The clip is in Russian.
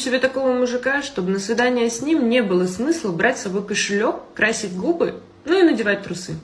себе такого мужика чтобы на свидание с ним не было смысла брать с собой кошелек, красить губы ну и надевать трусы.